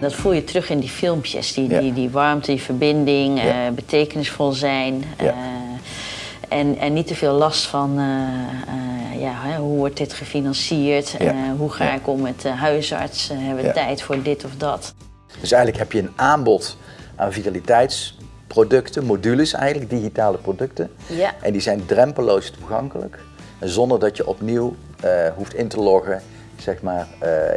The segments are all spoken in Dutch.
Dat voel je terug in die filmpjes. Die, Ja. die, die warmte, die verbinding, Ja. eh, betekenisvol zijn. Ja. eh, en, en niet te veel last van eh, ja, hè, hoe wordt dit gefinancierd? Hoe ga ik om met de huisarts? Hebben we tijd voor dit of dat? Dus eigenlijk heb je een aanbod aan vitaliteitsproducten, modules eigenlijk, digitale producten. Ja. En die zijn drempeloos toegankelijk. Zonder dat je opnieuw hoeft in te loggen zeg maar,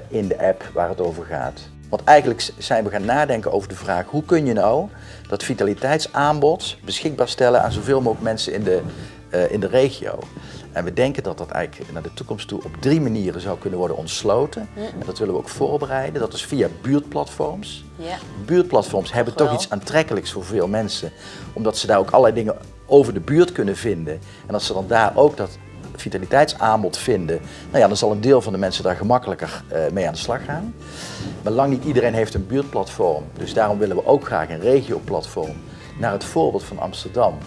in de app waar het over gaat. Want eigenlijk zijn we gaan nadenken over de vraag hoe kun je nou dat vitaliteitsaanbod beschikbaar stellen aan zoveel mogelijk mensen in de, eh, in de regio. En we denken dat dat eigenlijk naar de toekomst toe op drie manieren zou kunnen worden ontsloten. En dat willen we ook voorbereiden. Dat is via buurtplatforms. Ja. Buurtplatforms hebben Toch iets aantrekkelijks voor veel mensen, omdat ze daar ook allerlei dingen over de buurt kunnen vinden. En als ze dan daar ook dat vitaliteitsaanbod vinden, nou ja, dan zal een deel van de mensen daar gemakkelijker eh, mee aan de slag gaan. Maar lang niet iedereen heeft een buurtplatform, dus daarom willen we ook graag een regioplatform naar het voorbeeld van Amsterdam.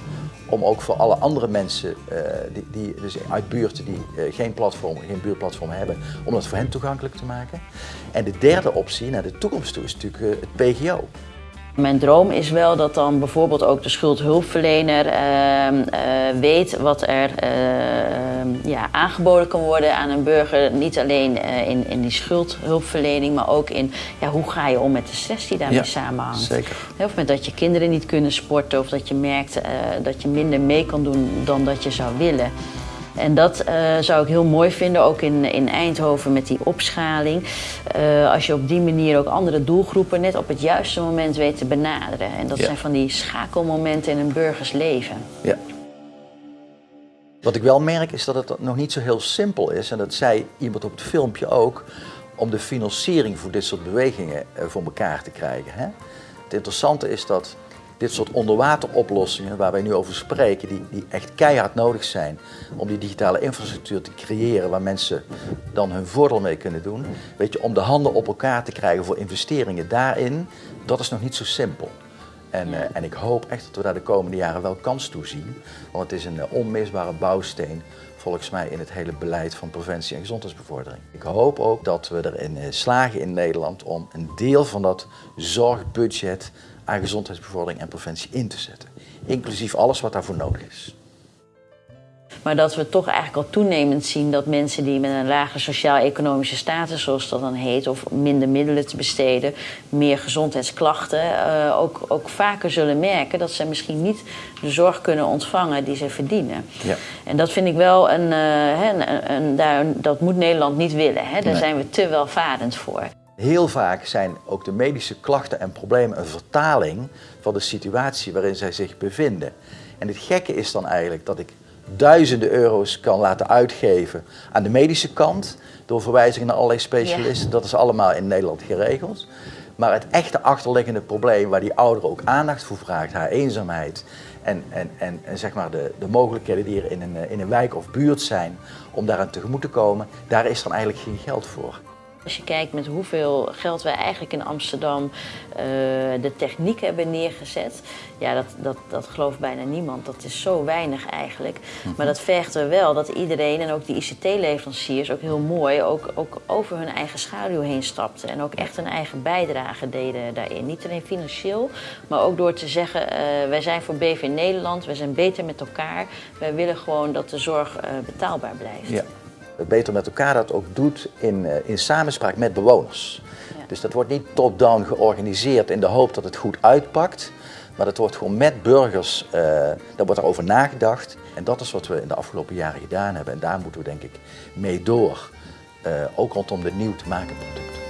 Om ook voor alle andere mensen eh, die, die, dus uit buurten die eh, geen platform, geen buurtplatform hebben, om dat voor hen toegankelijk te maken. En de derde optie naar de toekomst toe is natuurlijk het PGO. Mijn droom is wel dat dan bijvoorbeeld ook de schuldhulpverlener ehm, eh, weet wat er ehm, ja, aangeboden kan worden aan een burger. Niet alleen eh, in, in die schuldhulpverlening, maar ook in ja, hoe ga je om met de stress die daarmee Ja, samenhangt. zeker. Of met dat je kinderen niet kunnen sporten of dat je merkt eh, dat je minder mee kan doen dan dat je zou willen. En dat eh, zou ik heel mooi vinden, ook in, in Eindhoven met die opschaling. Eh, als je op die manier ook andere doelgroepen net op het juiste moment weet te benaderen. En dat Ja. zijn van die schakelmomenten in een burgers leven. Ja. Wat ik wel merk is dat het nog niet zo heel simpel is, en dat zei iemand op het filmpje ook, om de financiering voor dit soort bewegingen eh, voor elkaar te krijgen. Hè? Het interessante is dat dit soort onderwateroplossingen waar wij nu over spreken, die, die echt keihard nodig zijn om die digitale infrastructuur te creëren waar mensen dan hun voordeel mee kunnen doen, weet je, om de handen op elkaar te krijgen voor investeringen daarin, dat is nog niet zo simpel. En, eh, en ik hoop echt dat we daar de komende jaren wel kans toe zien. Want het is een eh, onmisbare bouwsteen volgens mij in het hele beleid van preventie en gezondheidsbevordering. Ik hoop ook dat we erin eh, slagen in Nederland om een deel van dat zorgbudget aan gezondheidsbevordering en preventie in te zetten. Inclusief alles wat daarvoor nodig is. Maar dat we toch eigenlijk al toenemend zien dat mensen die met een lagere sociaal-economische status, zoals dat dan heet, of minder middelen te besteden, meer gezondheidsklachten, eh, ook, ook vaker zullen merken dat ze misschien niet de zorg kunnen ontvangen die ze verdienen. Ja. En dat vind ik wel een, hè, een, een- daar, dat moet Nederland niet willen. Hè? Daar Nee. zijn we te welvarend voor. Heel vaak zijn ook de medische klachten en problemen een vertaling van de situatie waarin zij zich bevinden. En het gekke is dan eigenlijk dat ik duizenden euro's kan laten uitgeven aan de medische kant door verwijzingen naar allerlei specialisten. Dat is allemaal in Nederland geregeld. Maar het echte achterliggende probleem waar die ouder ook aandacht voor vraagt, haar eenzaamheid en, en, en, en zeg maar de, de mogelijkheden die er in een, eh, in een wijk of buurt zijn om daaraan tegemoet te komen, daar is dan eigenlijk geen geld voor. Als je kijkt met hoeveel geld wij eigenlijk in Amsterdam eh, de techniek hebben neergezet, ja, dat, dat, dat gelooft bijna niemand. Dat is zo weinig eigenlijk. Maar dat vergt er wel dat iedereen en ook die ICT-leveranciers ook heel mooi ook, ook over hun eigen schaduw heen stapten. En ook echt een eigen bijdrage deden daarin. Niet alleen financieel, maar ook door te zeggen, eh, wij zijn voor BV Nederland, wij zijn beter met elkaar. Wij willen gewoon dat de zorg eh, betaalbaar blijft. Ja. Beter met elkaar dat ook doet in, eh, in samenspraak met bewoners. Ja. Dus dat wordt niet top-down georganiseerd in de hoop dat het goed uitpakt. Maar dat wordt gewoon met burgers, eh daar wordt erover nagedacht. En dat is wat we in de afgelopen jaren gedaan hebben. En daar moeten we denk ik mee door. Eh, ook rondom de nieuw te maken producten.